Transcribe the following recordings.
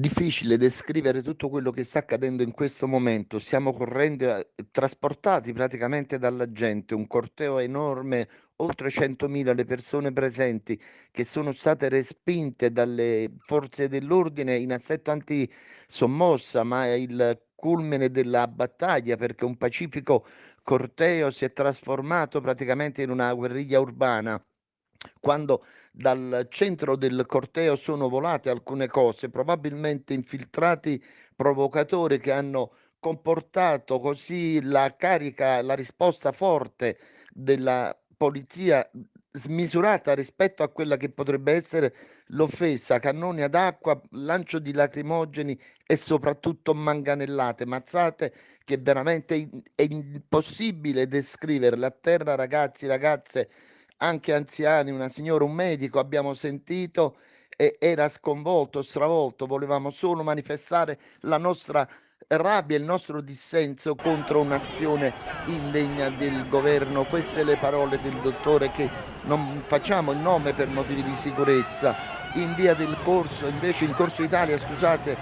difficile descrivere tutto quello che sta accadendo in questo momento. Stiamo correndo, eh, trasportati praticamente dalla gente, un corteo enorme, oltre 100.000 le persone presenti che sono state respinte dalle forze dell'ordine in assetto antisommossa, ma è il culmine della battaglia perché un pacifico corteo si è trasformato praticamente in una guerriglia urbana quando dal centro del corteo sono volate alcune cose, probabilmente infiltrati provocatori che hanno comportato così la carica, la risposta forte della polizia smisurata rispetto a quella che potrebbe essere l'offesa, cannoni ad acqua, lancio di lacrimogeni e soprattutto manganellate, mazzate che veramente è impossibile descriverle. A terra ragazzi, ragazze anche anziani, una signora, un medico, abbiamo sentito e era sconvolto, stravolto, volevamo solo manifestare la nostra rabbia, il nostro dissenso contro un'azione indegna del governo. Queste le parole del dottore che non facciamo il nome per motivi di sicurezza. In via del corso, invece in Corso Italia, scusate,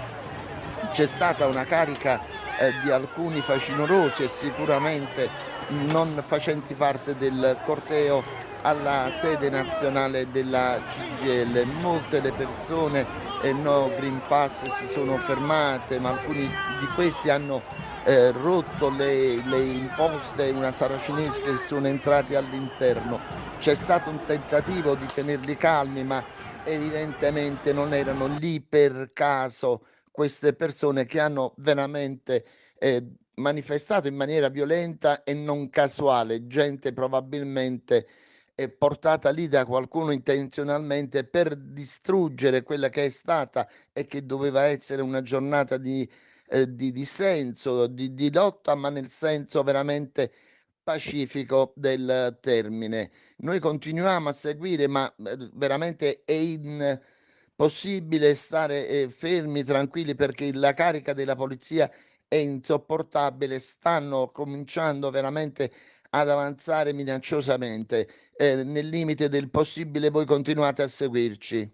c'è stata una carica eh, di alcuni facinorosi e sicuramente non facenti parte del corteo alla sede nazionale della CGL. Molte le persone e no Green Pass si sono fermate, ma alcuni di questi hanno eh, rotto le, le imposte, una saracinesca e sono entrati all'interno. C'è stato un tentativo di tenerli calmi, ma evidentemente non erano lì per caso queste persone che hanno veramente eh, manifestato in maniera violenta e non casuale, gente probabilmente è portata lì da qualcuno intenzionalmente per distruggere quella che è stata e che doveva essere una giornata di, eh, di dissenso, di, di lotta, ma nel senso veramente pacifico del termine. Noi continuiamo a seguire, ma eh, veramente è impossibile stare eh, fermi, tranquilli, perché la carica della polizia è insopportabile. Stanno cominciando veramente ad avanzare minacciosamente. Eh, nel limite del possibile voi continuate a seguirci.